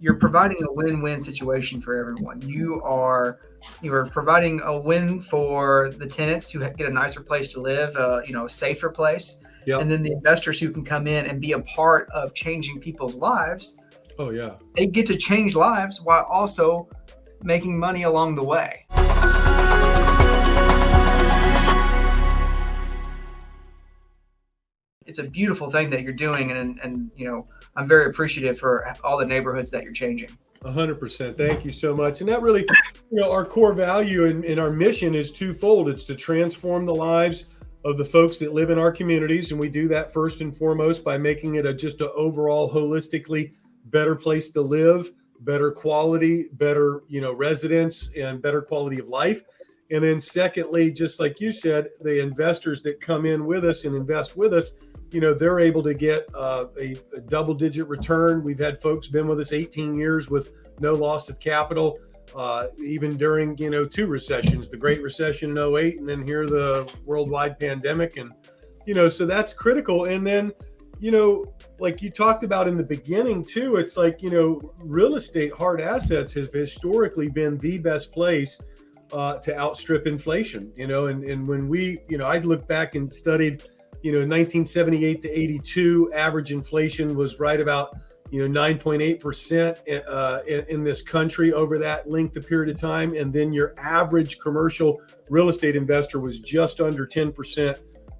you're providing a win-win situation for everyone. You are you are providing a win for the tenants who get a nicer place to live, uh, you know, a safer place, yep. and then the investors who can come in and be a part of changing people's lives. Oh yeah, they get to change lives while also making money along the way. It's a beautiful thing that you're doing, and and you know I'm very appreciative for all the neighborhoods that you're changing. A hundred percent. Thank you so much. And that really, you know, our core value and, and our mission is twofold. It's to transform the lives of the folks that live in our communities, and we do that first and foremost by making it a just an overall holistically better place to live, better quality, better you know residents, and better quality of life. And then secondly, just like you said, the investors that come in with us and invest with us you know they're able to get uh, a, a, double digit return. We've had folks been with us 18 years with no loss of capital uh, even during you know two recessions the great recession in 08 and then here the worldwide pandemic. And you know so that's critical. And then you know like you talked about in the beginning too it's like you know real estate hard assets have historically been the best place uh, to outstrip inflation you know and, and when we you know i look back and studied you know, 1978 to 82, average inflation was right about, you know, 9.8% uh, in, this country over that length of period of time. And then your average commercial real estate investor was just under 10%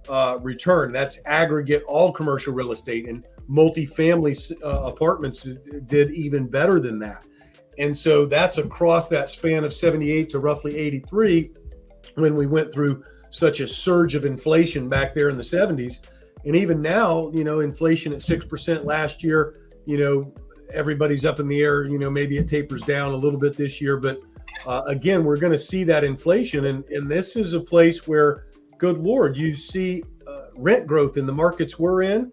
uh, return. That's aggregate all commercial real estate and multifamily uh, apartments did even better than that. And so that's across that span of 78 to roughly 83 when we went through such a surge of inflation back there in the 70s. And even now, you know, inflation at 6% last year, you know, everybody's up in the air. You know, maybe it tapers down a little bit this year. But uh, again, we're going to see that inflation. And, and this is a place where, good Lord, you see uh, rent growth in the markets we're in.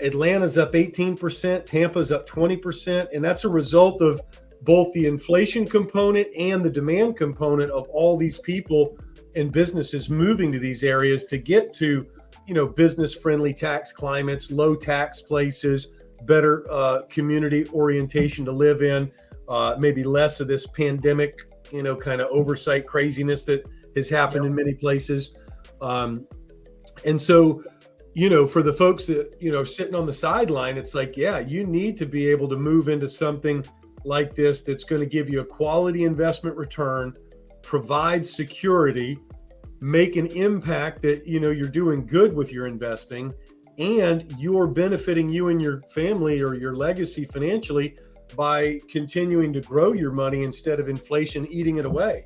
Atlanta's up 18%, Tampa's up 20%. And that's a result of both the inflation component and the demand component of all these people and businesses moving to these areas to get to, you know, business friendly tax climates, low tax places, better uh, community orientation to live in, uh, maybe less of this pandemic, you know, kind of oversight craziness that has happened yep. in many places. Um, and so, you know, for the folks that, you know, sitting on the sideline, it's like, yeah, you need to be able to move into something like this that's going to give you a quality investment return, provide security, make an impact that you know you're doing good with your investing and you're benefiting you and your family or your legacy financially by continuing to grow your money instead of inflation eating it away.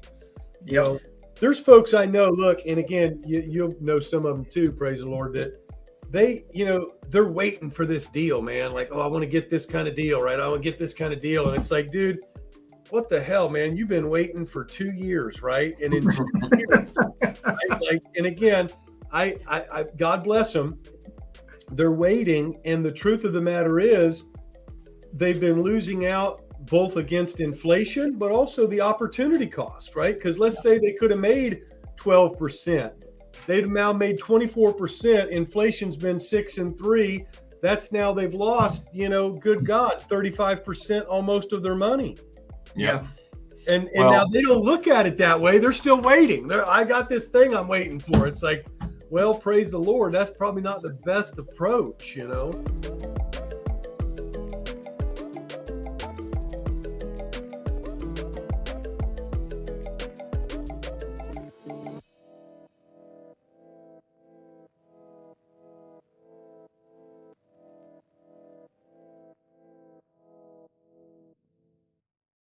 You yep. know, there's folks I know, look, and again, you, you'll know some of them too, praise the Lord, that they, you know, they're waiting for this deal, man. Like, oh, I want to get this kind of deal, right? I want to get this kind of deal. And it's like, dude, what the hell, man? You've been waiting for two years, right? And in two years, right? like, and again, I, I, I, God bless them. They're waiting, and the truth of the matter is, they've been losing out both against inflation, but also the opportunity cost, right? Because let's say they could have made twelve percent, they've now made twenty four percent. Inflation's been six and three. That's now they've lost, you know, good mm-hmm. God, thirty five percent almost of their money. Yeah. And and well, now they don't look at it that way. They're still waiting. They're, I got this thing I'm waiting for. It's like, well, praise the Lord. That's probably not the best approach, you know.